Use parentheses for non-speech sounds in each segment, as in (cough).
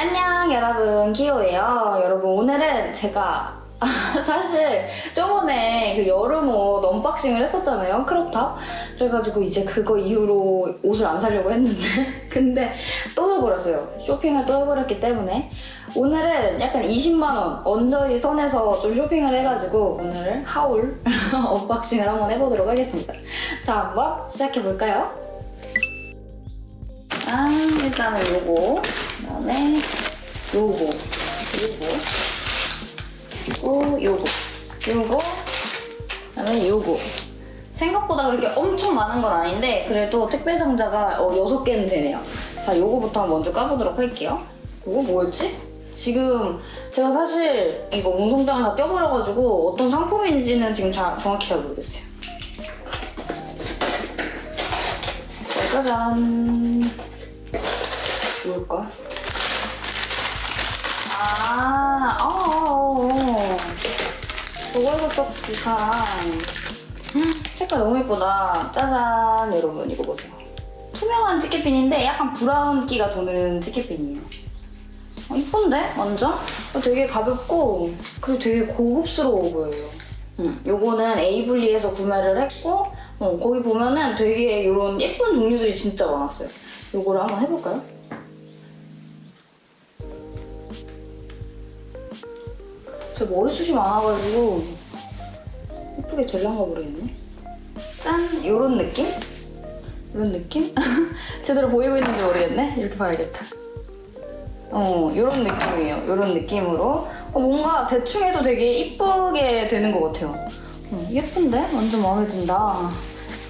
안녕 여러분. 기호예요. 여러분 오늘은 제가 (laughs) 사실 저번에 그 여름 옷 unboxing을 했었잖아요. crop top. 그래가지고 이제 그거 이후로 옷을 안 사려고 했는데 (laughs) 근데 또 사버렸어요. 쇼핑을 또 해버렸기 때문에. 오늘은 약간 20만원 언저리 선에서 좀 쇼핑을 해가지고 오늘 haul (laughs) unboxing을 한번 해보도록 하겠습니다. 자 한번 시작해볼까요? 아 일단은 요거. 그 다음에 요거 요거. 그리고 요거. 요거. 그다음에 요거. 생각보다 그렇게 엄청 많은 건 아닌데 그래도 택배 상자가 어, 6개는 되네요. 자 요거부터 먼저 까보도록 할게요. 요거 뭐였지? 지금 제가 사실 이거 운송장에 다 떼어버려가지고 어떤 상품인지는 지금 잘, 정확히 잘 모르겠어요. 짜잔. 뭘까? 참. 음, 색깔 너무 예쁘다. 짜잔, 여러분, 이거 보세요. 투명한 티켓핀인데 약간 브라운기가 도는 티켓핀이에요. 어, 이쁜데? 완전? 어, 되게 가볍고, 그리고 되게 고급스러워 보여요. 음, 요거는 에이블리에서 구매를 했고, 어, 거기 보면은 되게 이런 예쁜 종류들이 진짜 많았어요. 요거를 한번 해볼까요? 제 머리숱이 많아가지고 예쁘게 될란가 모르겠네. 짠! 요런 느낌? 이런 느낌? (laughs) 제대로 보이고 있는지 모르겠네? 이렇게 봐야겠다. 어, 요런 느낌이에요. 요런 느낌으로. 어, 뭔가 대충 해도 되게 이쁘게 되는 것 같아요. 어, 예쁜데? 완전 마음에 든다.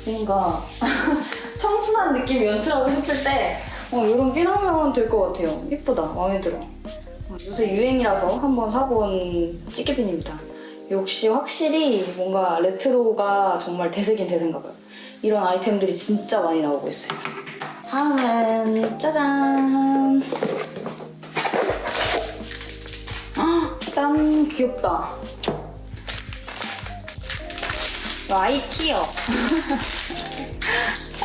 뭔가 (laughs) 청순한 느낌 연출하고 싶을 때 어, 이런 핀하면 될 것 같아요. 예쁘다. 마음에 들어. 어, 요새 유행이라서 한번 사본 찌개핀입니다. 역시 확실히 뭔가 레트로가 정말 대세긴 대세인가 봐요. 이런 아이템들이 진짜 많이 나오고 있어요. 다음은 짜잔! 아, 짠! 귀엽다. 아이티어. (laughs)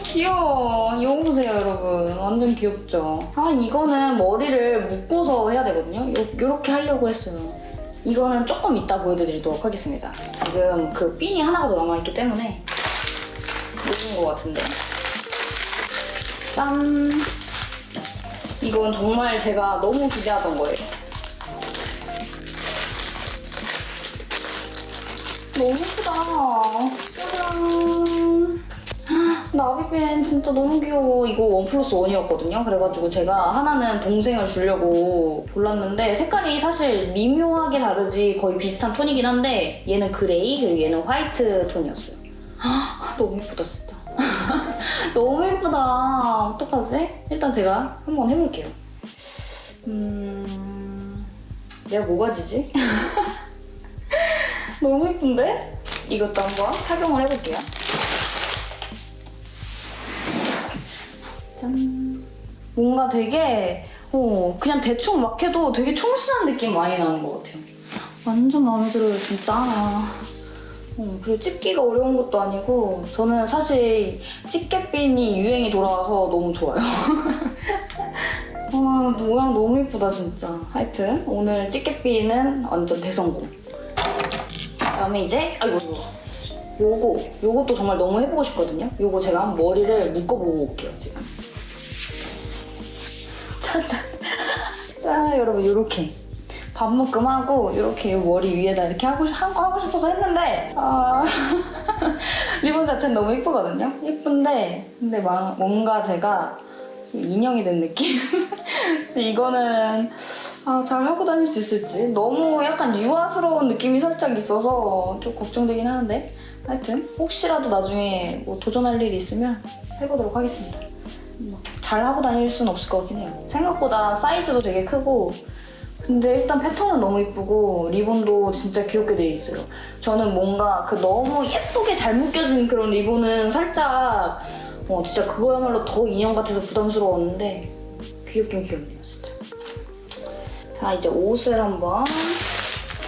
귀여워. 이거 보세요, 여러분. 완전 귀엽죠? 아, 이거는 머리를 묶어서 해야 되거든요. 요, 요렇게 하려고 했어요. 이거는 조금 이따 보여드리도록 하겠습니다. 지금 그 핀이 하나가 더 남아있기 때문에 늦은 것 같은데. 짠! 이건 정말 제가 너무 기대하던 거예요. 너무 예쁘다. 짜잔. 나비핀 진짜 너무 귀여워. 이거 one plus one이었거든요. 그래가지고 제가 하나는 동생을 주려고 골랐는데 색깔이 사실 미묘하게 다르지 거의 비슷한 톤이긴 한데 얘는 gray 그리고 얘는 화이트 톤이었어요. 너무 예쁘다 진짜. (laughs) 너무 예쁘다. 어떡하지? 일단 제가 한번 해볼게요. 음... 내가 뭐가 지지? (laughs) 너무 예쁜데? 이것도 한번 착용을 해볼게요. 짠. 뭔가 되게 어, 그냥 대충 막 해도 되게 청순한 느낌 많이 나는 것 같아요. 완전 마음에 들어요, 진짜. 어, 그리고 찍기가 어려운 것도 아니고 저는 사실 집게핀이 유행이 돌아와서 너무 좋아요. (laughs) 와, 모양 너무 예쁘다, 진짜. 하여튼 오늘 집게핀은 완전 대성공. 그다음에 이제 아이고 요거 요것도 정말 너무 해보고 싶거든요. 요거 제가 한번 머리를 묶어보고 올게요 지금. 자 여러분 요렇게. 반묶음하고 이렇게 요 머리 위에다 이렇게 하고 한거 하고 싶어서 했는데 아 (laughs) 리본 자체는 너무 예쁘거든요. 예쁜데 근데 막 뭔가 제가 좀 인형이 된 느낌. (laughs) 그래서 이거는 아, 잘 하고 다닐 수 있을지. 너무 약간 유아스러운 느낌이 살짝 있어서 좀 걱정되긴 하는데. 하여튼 혹시라도 나중에 뭐 도전할 일이 있으면 해보도록 하겠습니다. 뭐, 잘 하고 다닐 수는 없을 것 같긴 해요 생각보다 사이즈도 되게 크고 근데 일단 패턴은 너무 이쁘고 리본도 진짜 귀엽게 돼 있어요. 저는 뭔가 그 너무 예쁘게 잘 묶여진 그런 리본은 살짝 어, 진짜 그거야말로 더 인형 같아서 부담스러웠는데 귀엽긴 귀엽네요 진짜. 자 이제 옷을 한번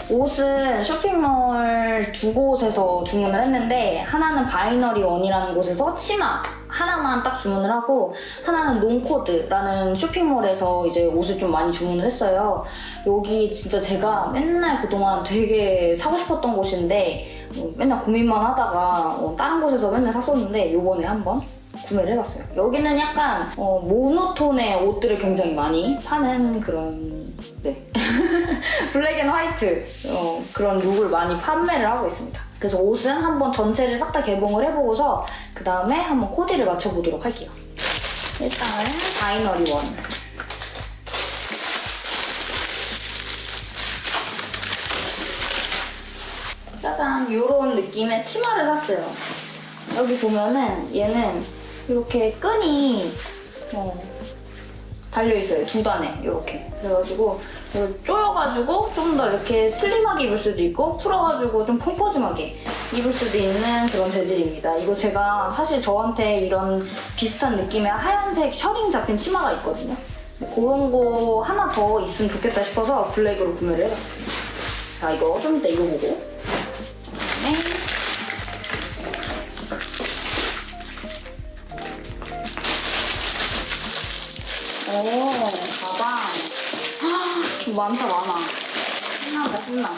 옷은 쇼핑몰 두 곳에서 주문을 했는데 하나는 바이너리 원이라는 곳에서 치마 하나만 딱 주문을 하고 하나는 롱코드라는 쇼핑몰에서 이제 옷을 좀 많이 주문을 했어요. 여기 진짜 제가 맨날 그동안 되게 사고 싶었던 곳인데 어, 맨날 고민만 하다가 어, 다른 곳에서 맨날 샀었는데 요번에 한번 구매를 해봤어요. 여기는 약간 어, 모노톤의 옷들을 굉장히 많이 파는 그런 네 (laughs) black and white 어, 그런 look을 많이 판매를 하고 있습니다. 그래서 옷은 한번 전체를 싹 다 개봉을 해보고서 그 다음에 한번 코디를 맞춰보도록 할게요. 일단은 바이너리 원. 짜잔 이런 느낌의 치마를 샀어요. 여기 보면은 얘는 이렇게 끈이 어, 달려있어요. 두 단에 이렇게. 그래가지고 이걸 조여가지고 좀 더 이렇게 슬림하게 입을 수도 있고 풀어가지고 좀 펑퍼짐하게 입을 수도 있는 그런 재질입니다. 이거 제가 사실 저한테 이런 비슷한 느낌의 하얀색 셔링 잡힌 치마가 있거든요. 그런 거 하나 더 있으면 좋겠다 싶어서 블랙으로 구매를 해봤어요. 자 이거 좀 이따 입어보고 그 오, 가방. 헉, 많다, 많아. 신난다, 신나.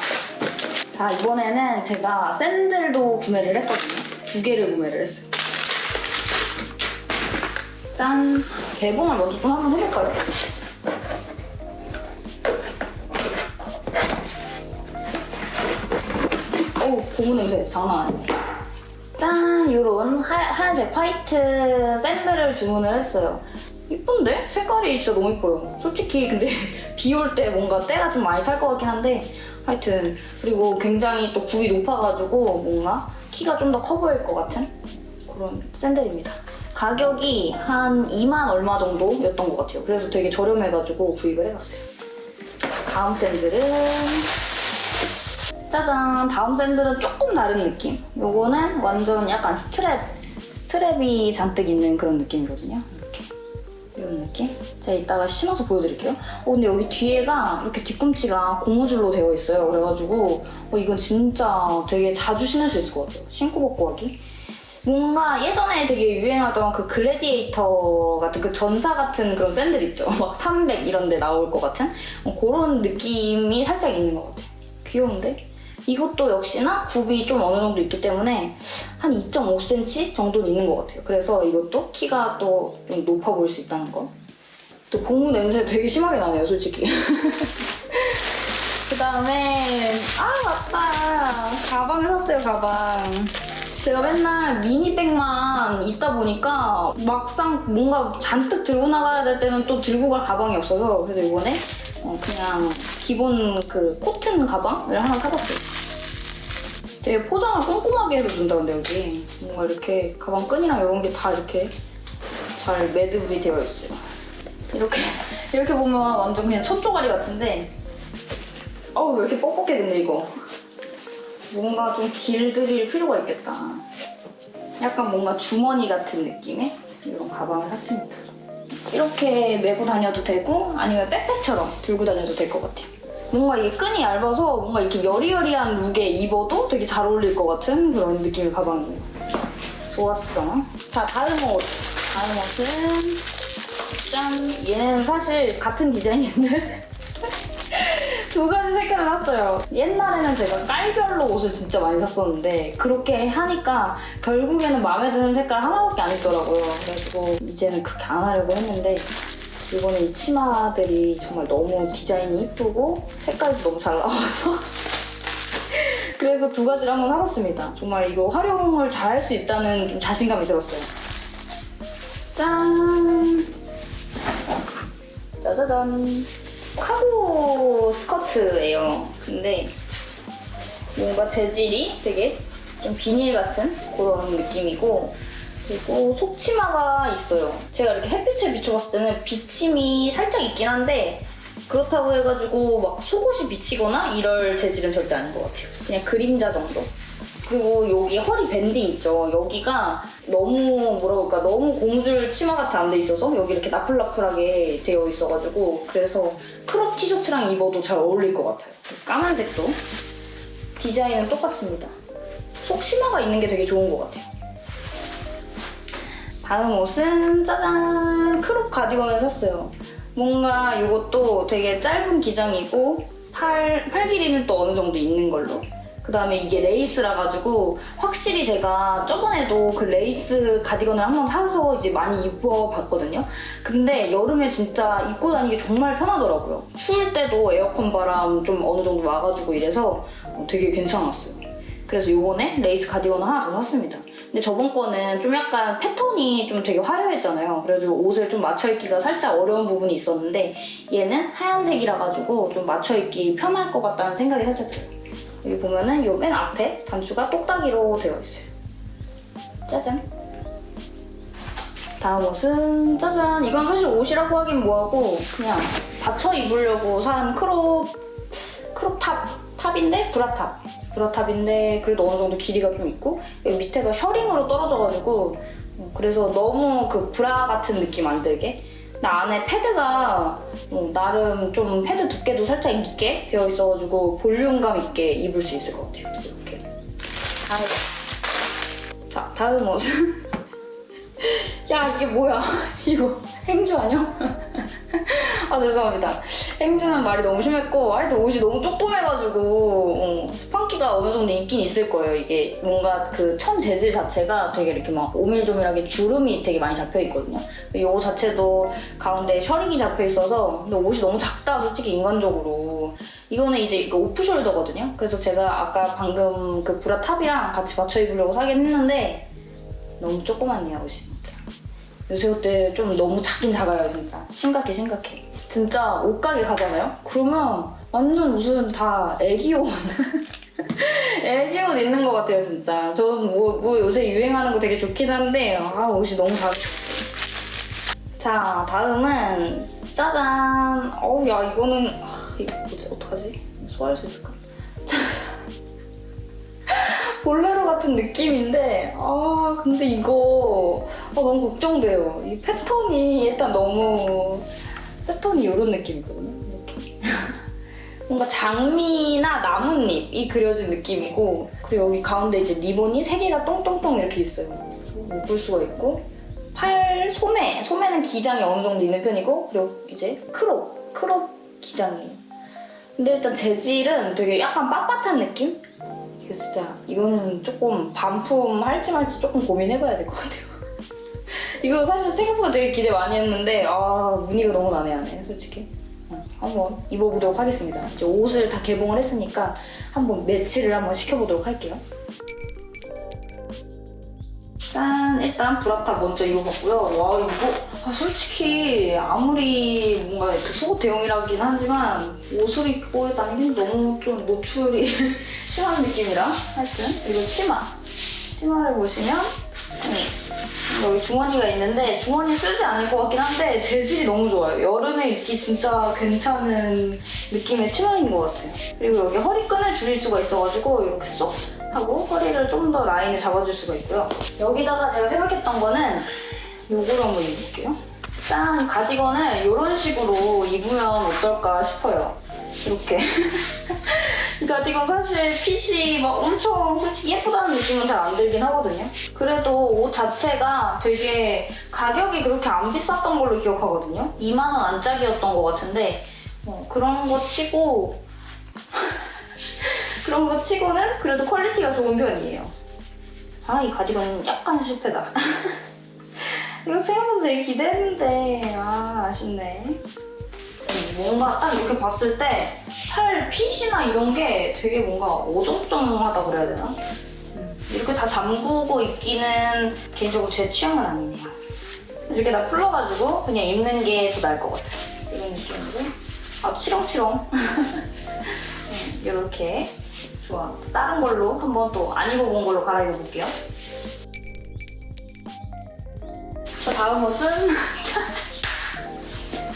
자, 이번에는 제가 샌들도 구매를 했거든요. 두 개를 구매를 했어요. 짠. 개봉을 먼저 좀 한번 해볼까요? 어우, 고무 냄새 장난 아니야. 짠! 요런 하, 하얀색 화이트 샌들을 주문을 했어요. 이쁜데? 색깔이 진짜 너무 이뻐요. 솔직히 근데 (laughs) 비 올 때 뭔가 때가 좀 많이 탈 것 같긴 한데 하여튼 그리고 굉장히 또 굽이 높아가지고 뭔가 키가 좀 더 커 보일 것 같은 그런 샌들입니다. 가격이 한 2만 얼마 정도였던 것 같아요. 그래서 되게 저렴해가지고 구입을 해봤어요. 다음 샌들은 짜잔 다음 샌들은 조금 다른 느낌 요거는 완전 약간 strap strap이 잔뜩 있는 그런 느낌이거든요 느낌 제가 이따가 신어서 보여드릴게요. 어 근데 여기 뒤에가 이렇게 뒤꿈치가 고무줄로 되어 있어요. 그래가지고 어, 이건 진짜 되게 자주 신을 수 있을 것 같아요. 신고 벗고 하기. 뭔가 예전에 되게 유행하던 그 글래디에이터 같은 그 전사 같은 그런 샌들 있죠? (laughs) 막 300 이런 데 나올 것 같은? 어, 그런 느낌이 살짝 있는 것 같아요. 귀여운데? 이것도 역시나 굽이 좀 어느 정도 있기 때문에 한 2.5cm 정도는 있는 것 같아요. 그래서 이것도 키가 또 좀 높아 보일 수 있다는 거. 또 고무 냄새 되게 심하게 나네요, 솔직히. (laughs) 그 다음에 아 맞다 가방을 샀어요 가방 제가 맨날 미니백만 있다 보니까 막상 뭔가 잔뜩 들고 나가야 될 때는 또 들고 갈 가방이 없어서 그래서 이번에 어, 그냥 기본 그 코튼 가방을 하나 사봤어요 되게 포장을 꼼꼼하게 해서 준다 근데 여기. 뭔가 이렇게 가방 끈이랑 이런 게 다 이렇게 잘 매듭이 되어 있어요. 이렇게 (laughs) 이렇게 보면 완전 그냥 첫조가리 같은데. 어우 왜 이렇게 뻑뻑해 근데 이거? 뭔가 좀 길들일 필요가 있겠다. 약간 뭔가 주머니 같은 느낌의 이런 가방을 샀습니다. 이렇게 메고 다녀도 되고 아니면 백팩처럼 들고 다녀도 될 것 같아요 뭔가 이게 끈이 얇아서 뭔가 이렇게 여리여리한 룩에 입어도 되게 잘 어울릴 것 같은 그런 느낌의 가방이에요 좋았어 자 다음 옷 다음 옷은 짠 얘는 사실 같은 디자인인데 (laughs) 두 가지 색깔을 샀어요. 옛날에는 제가 깔별로 옷을 진짜 많이 샀었는데 그렇게 하니까 결국에는 마음에 드는 색깔 하나밖에 안 있더라고요. 그래가지고 이제는 그렇게 안 하려고 했는데 이번에 이 치마들이 정말 너무 디자인이 이쁘고 색깔도 너무 잘 나와서 (laughs) 그래서 두 가지를 한번 사봤습니다. 정말 이거 활용을 잘 할 수 있다는 좀 자신감이 들었어요. 짠! 짜자잔! 카고 스커트예요. 근데 뭔가 재질이 되게 좀 비닐 같은 그런 느낌이고 그리고 속치마가 있어요. 제가 이렇게 햇빛에 비춰봤을 때는 비침이 살짝 있긴 한데 그렇다고 해가지고 막 속옷이 비치거나 이럴 재질은 절대 아닌 것 같아요. 그냥 그림자 정도. 그리고 여기 허리 밴딩 있죠. 여기가 너무 뭐라 그럴까 너무 고무줄 치마같이 안 돼 있어서 여기 이렇게 나풀나풀하게 되어 있어가지고 그래서 crop 티셔츠랑 입어도 잘 어울릴 것 같아요. 까만색도 디자인은 똑같습니다. 속 치마가 있는 게 되게 좋은 것 같아요. 다음 옷은 짜잔 crop 가디건을 샀어요. 뭔가 이것도 되게 짧은 기장이고 팔, 팔 길이는 또 어느 정도 있는 걸로. 그 다음에 이게 레이스라 가지고 확실히 제가 저번에도 그 레이스 가디건을 한번 사서 이제 많이 입어봤거든요. 근데 여름에 진짜 입고 다니기 정말 편하더라고요. 추울 때도 에어컨 바람 좀 어느 정도 와가지고 이래서 되게 괜찮았어요. 그래서 요번에 레이스 가디건을 하나 더 샀습니다. 근데 저번 거는 좀 약간 패턴이 좀 되게 화려했잖아요. 그래서 옷을 좀 맞춰입기가 살짝 어려운 부분이 있었는데 얘는 하얀색이라 가지고 좀 맞춰입기 편할 것 같다는 생각이 살짝 들어요. 여기 보면은 요맨 앞에 단추가 똑딱이로 되어 있어요. 짜잔. 다음 옷은 짜잔. 이건 사실 옷이라고 하긴 뭐하고 그냥 받쳐 입으려고 산 crop crop top top인데 브라탑 브라탑인데 그래도 어느 정도 길이가 좀 있고 여기 밑에가 셔링으로 떨어져가지고 어, 그래서 너무 그 브라 같은 느낌 안 들게. 근데 안에 패드가 어, 나름 좀 패드 두께도 살짝 있게 되어 있어가지고 볼륨감 있게 입을 수 있을 것 같아요. 이렇게. 다음 자 다음 옷은 (laughs) 야 이게 뭐야? (laughs) 이거 행주 아니야? (laughs) 아 죄송합니다 행주는 말이 너무 심했고 하여튼 옷이 너무 조그매가지고 어, 스판기가 어느 정도 있긴 있을 거예요. 이게 뭔가 그 천 재질 자체가 되게 이렇게 막 오밀조밀하게 주름이 되게 많이 잡혀 있거든요. 이거 자체도 가운데 셔링이 잡혀 있어서 근데 옷이 너무 작다 솔직히 인간적으로. 이거는 이제 이거 off shoulder거든요. 그래서 제가 아까 방금 그 브라 탑이랑 같이 맞춰 입으려고 사긴 했는데 너무 조그맣네요 옷이 진짜. 요새 옷들 좀 너무 작긴 작아요 진짜. 심각해 심각해 진짜 옷가게 가잖아요? 그러면 완전 옷은 다 애기옷 (laughs) 애기옷 있는 것 같아요 진짜 저는 뭐, 뭐 요새 유행하는 거 되게 좋긴 한데 아 옷이 너무 작아 자 다음은 짜잔 어우 야 이거는 아, 이거 뭐지 어떡하지? 소화할 수 있을까? (laughs) 볼레로 같은 느낌인데 아 근데 이거 아, 너무 걱정돼요 이 패턴이 일단 너무 패턴이 이런 느낌이거든요 이렇게 (laughs) 뭔가 장미나 나뭇잎이 그려진 느낌이고 그리고 여기 가운데 이제 리본이 세 개가 똥똥똥 이렇게 있어요 묶을 수가 있고 팔 소매 소매는 기장이 어느 정도 있는 편이고 그리고 이제 crop crop 기장이에요 근데 일단 재질은 되게 약간 빳빳한 느낌? 이거 진짜 이거는 조금 반품 할지 말지 조금 고민해봐야 될 것 같아요. (laughs) 이거 사실 생각보다 되게 기대 많이 했는데 아 무늬가 너무 난해하네 솔직히. 응, 한번 입어보도록 하겠습니다. 이제 옷을 다 개봉을 했으니까 한번 매치를 한번 시켜보도록 할게요. 짠! 일단 브라탑 먼저 입어봤고요. 와 이거 아, 솔직히 아무리 뭔가 이렇게 속옷 대용이라긴 하지만 옷을 입고 다니긴 너무 좀 노출이 (laughs) 심한 느낌이라 하여튼 이거 치마 치마를 보시면 음, 여기 주머니가 있는데 주머니 쓰지 않을 것 같긴 한데 재질이 너무 좋아요. 여름에 입기 진짜 괜찮은 느낌의 치마인 것 같아요. 그리고 여기 허리끈을 줄일 수가 있어가지고 이렇게 쏙 하고 허리를 좀 더 라인을 잡아줄 수가 있고요. 여기다가 제가 생각했던 거는 요거를 한번 입을게요. 짠! 가디건을 이런 식으로 입으면 어떨까 싶어요. 이렇게. (laughs) 이 가디건 사실 핏이 막 엄청 솔직히 예쁘다는 느낌은 잘 안 들긴 하거든요. 그래도 옷 자체가 되게 가격이 그렇게 안 비쌌던 걸로 기억하거든요. 2만 원 안짝이었던 것 같은데 어, 그런 거 치고 (laughs) 그런 거 치고는 그래도 quality가 좋은 편이에요. 아, 이 가디건은 약간 실패다. (laughs) 이거 생각보다 되게 기대했는데 아 아쉽네 뭔가 딱 이렇게 봤을 때팔 핏이나 이런 게 되게 뭔가 어정쩡하다 그래야 되나? 음, 이렇게 다 잠그고 입기는 개인적으로 제 취향은 아니네요 이렇게 다 풀러가지고 그냥 입는 게 더 나을 것 같아요. 이런 느낌으로. 아 치렁치렁. (laughs) 음, 이렇게. 좋아. 다른 걸로 한번 또 안 입어본 걸로 갈아입어 볼게요. 자, 다음 옷은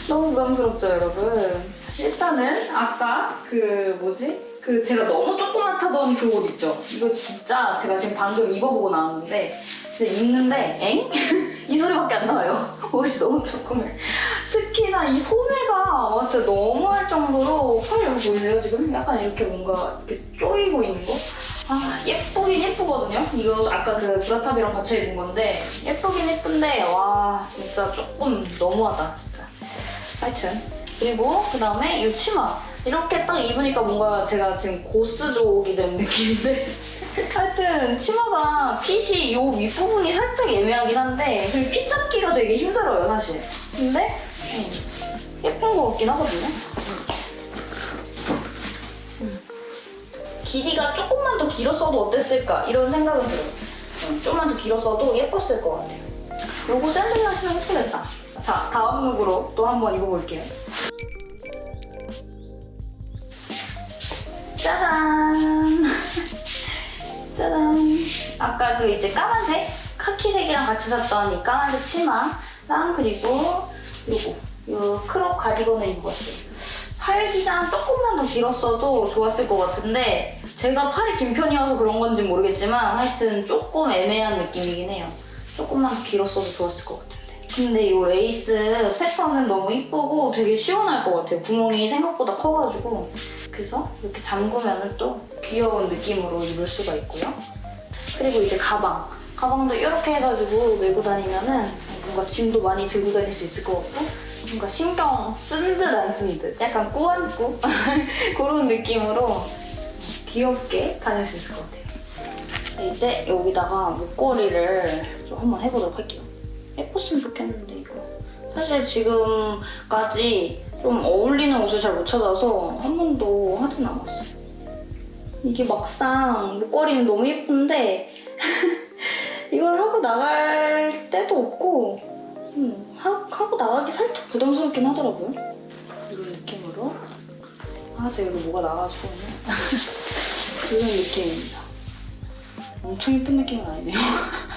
너무 부담스럽죠, 여러분? 일단은 아까 그 뭐지? 그 제가 너무 조그맣다던 그 옷 있죠? 이거 진짜 제가 지금 방금 입어보고 나왔는데 근데 입는데 엥? (laughs) 이 소리밖에 안 나와요. 옷이 너무 조그매. 특히나 이 소매가 와, 진짜 너무할 정도로 팔 여기 보이세요 지금? 약간 이렇게 뭔가 이렇게 쪼이고 있는 거? 아 예쁘긴 예쁘거든요. 이거 아까 그 브라탑이랑 같이 입은 건데 예쁘긴 예쁜데 와 진짜 조금 너무하다 진짜. 하여튼 그리고 그 다음에 이 치마 이렇게 딱 입으니까 뭔가 제가 지금 고스족이 된 느낌인데 (laughs) 하여튼 치마가 핏이 이 윗부분이 살짝 애매하긴 한데 그리고 핏 잡기가 되게 힘들어요 사실. 근데 음, 예쁜 것 같긴 하거든요. 길이가 조금만 더 길었어도 어땠을까 이런 생각은 들어요. 음, 조금만 더 길었어도 예뻤을 것 같아요. 요거 샌들랑 신으면 예쁘겠다. 자, 다음 look으로 또 한번 입어볼게요. 짜잔! (laughs) 짜잔! 아까 그 이제 까만색, 카키색이랑 같이 샀던 이 까만색 치마랑 그리고 요거, 요 crop 가디건을 입고 왔어요. 팔 기장 조금만 더 길었어도 좋았을 것 같은데 제가 팔이 긴 편이어서 그런 건지 모르겠지만 하여튼 조금 애매한 느낌이긴 해요. 조금만 더 길었어도 좋았을 것 같은데. 근데 이 레이스 패턴은 너무 이쁘고 되게 시원할 것 같아요. 구멍이 생각보다 커가지고. 그래서 이렇게 잠그면 또 귀여운 느낌으로 입을 수가 있고요. 그리고 이제 가방. 가방도 이렇게 해가지고 메고 다니면 은 뭔가 짐도 많이 들고 다닐 수 있을 것 같고 뭔가 신경 쓴 듯 안 쓴 듯 약간 꾸안꾸 (laughs) 그런 느낌으로 귀엽게 다닐 수 있을 것 같아요. 이제 여기다가 목걸이를 좀 한번 해보도록 할게요. 예뻤으면 좋겠는데 이거 사실 지금까지 좀 어울리는 옷을 잘 못 찾아서 한 번도 하진 않았어요. 이게 막상 목걸이는 너무 예쁜데 (laughs) 이걸 하고 나갈 때도 없고 음, 하, 하고 나가기 살짝 부담스럽긴 하더라고요. 이런 느낌으로 아 제가 이거 뭐가 나가지고 (laughs) 이런 느낌입니다. 엄청 예쁜 느낌은 아니네요. (laughs)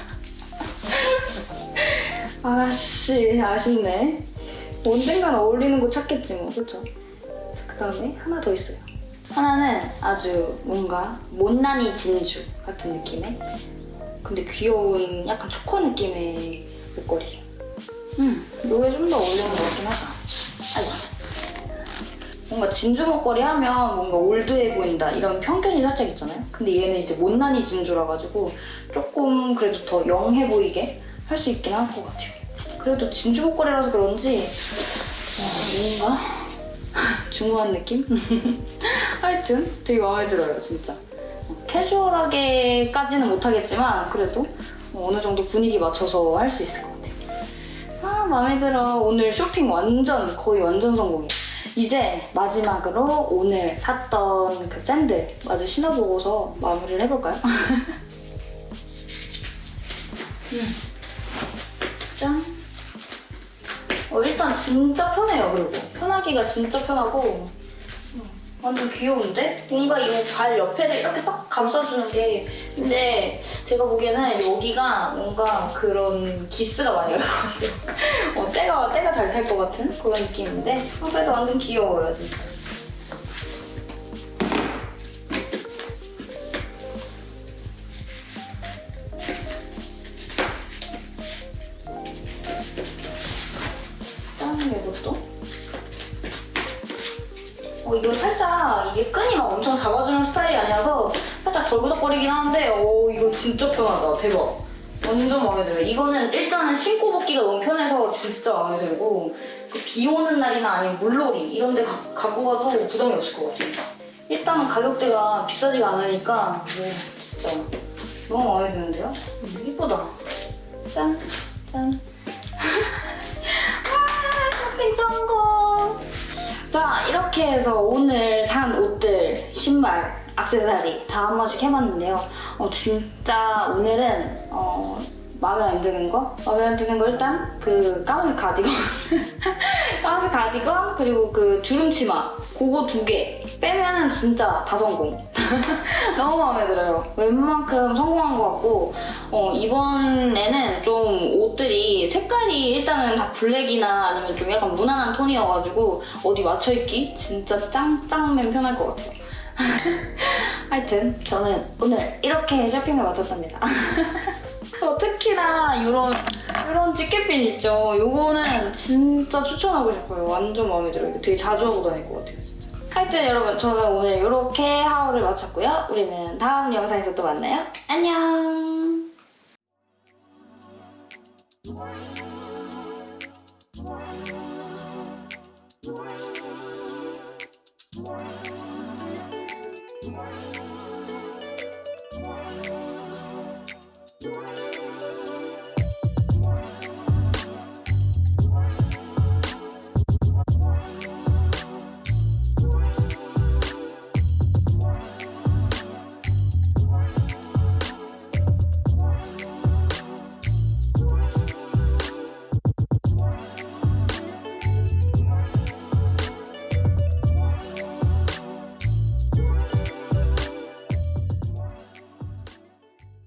아씨 아쉽네. 언젠간 어울리는 거 찾겠지 뭐 그쵸? 그 다음에 하나 더 있어요. 하나는 아주 뭔가 못난이 진주 같은 느낌의 근데 귀여운 약간 초코 느낌의 목걸이. 음, 이게 좀 더 어울리는 것 같긴 하다. 아이고. 뭔가 진주 목걸이 하면 뭔가 올드해 보인다 이런 편견이 살짝 있잖아요. 근데 얘는 이제 못난이 진주라 가지고 조금 그래도 더 영해 보이게 할 수 있긴 할 것 같아요. 그래도 진주 목걸이라서 그런지 어, 뭔가 중후한 느낌? (laughs) 하여튼 되게 마음에 들어요 진짜. 캐주얼하게까지는 못하겠지만 그래도 어느 정도 분위기 맞춰서 할 수 있을 것 같아요. 아 마음에 들어. 오늘 쇼핑 완전 거의 완전 성공이에요. 이제 마지막으로 오늘 샀던 그 샌들 마저 신어보고서 마무리를 해볼까요? (laughs) 음. 어, 일단 진짜 편해요. 그리고 편하기가 진짜 편하고 완전 귀여운데? 뭔가 이 발 옆에를 이렇게 싹 감싸주는 게 근데 제가 보기에는 여기가 뭔가 그런 기스가 많이 갈 것 같아요. (laughs) 어, 때가, 때가 잘 탈 것 같은 그런 느낌인데 어, 그래도 완전 귀여워요, 진짜. 대박 완전 마음에 들어요 이거는 일단은 신고 벗기가 너무 편해서 진짜 마음에 들고 그비 오는 날이나 아니면 물놀이 이런 데 가, 갖고 가도 부담이 없을 것 같아요 일단 가격대가 비싸지가 않으니까 오, 진짜 너무 마음에 드는데요? 음, 이쁘다 짠! 짠! 와 (laughs) 쇼핑 성공! 자 이렇게 해서 오늘 산 옷들, 신발, 액세서리 다 한 번씩 해봤는데요. 어, 진짜 오늘은 어, 마음에 안 드는 거? 마음에 안 드는 거 일단 그 까만색 가디건. (laughs) 까만색 가디건 그리고 그 주름 치마. 그거 두 개. 빼면은 진짜 다 성공. (laughs) 너무 마음에 들어요. 웬만큼 성공한 것 같고 어, 이번에는 좀 옷들이 색깔이 일단은 다 블랙이나 아니면 좀 약간 무난한 톤이어가지고 어디 맞춰입기 진짜 짱짱맨 편할 것 같아요 (laughs) 하여튼 저는 오늘 이렇게 쇼핑을 마쳤답니다 (laughs) 어, 특히나 이런 이런 찌개핀 있죠. 요거는 진짜 추천하고 싶어요. 완전 마음에 들어요. 되게 자주 하고 다닐 것 같아요. 진짜. 하여튼 여러분 저는 오늘 이렇게 하울을 마쳤고요. 우리는 다음 영상에서 또 만나요. 안녕.